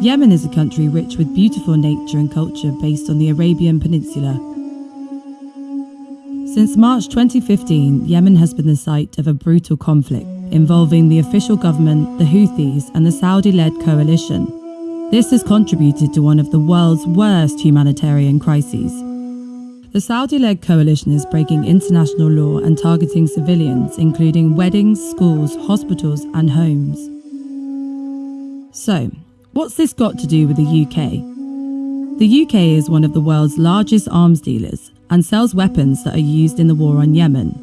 Yemen is a country rich with beautiful nature and culture based on the Arabian Peninsula. Since March 2015, Yemen has been the site of a brutal conflict involving the official government, the Houthis, and the Saudi led coalition. This has contributed to one of the world's worst humanitarian crises. The Saudi led coalition is breaking international law and targeting civilians, including weddings, schools, hospitals, and homes. So, what's this got to do with the UK? The UK is one of the world's largest arms dealers and sells weapons that are used in the war on Yemen.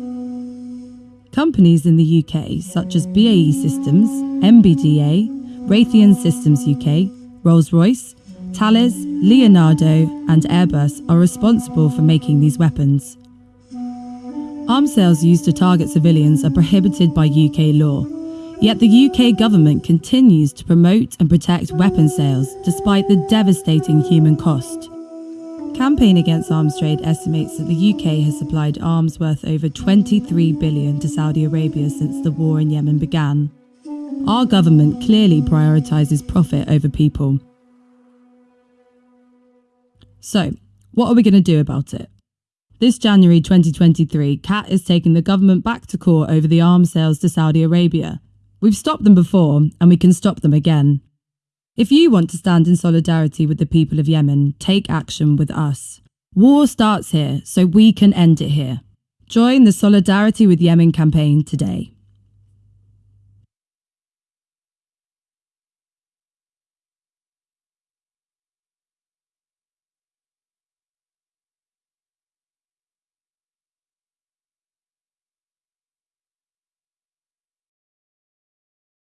Companies in the UK, such as BAE Systems, MBDA, Raytheon Systems UK, Rolls Royce, Thales, Leonardo, and Airbus, are responsible for making these weapons. Arms sales used to target civilians are prohibited by UK law, yet the UK government continues to promote and protect weapon sales despite the devastating human cost. Campaign Against Arms Trade estimates that the UK has supplied arms worth over 23 billion to Saudi Arabia since the war in Yemen began. Our government clearly prioritises profit over people. So, what are we going to do about it? This January 2023, CAT is taking the government back to court over the arms sales to Saudi Arabia. We've stopped them before, and we can stop them again. If you want to stand in solidarity with the people of Yemen, take action with us. War starts here, so we can end it here. Join the Solidarity with Yemen campaign today.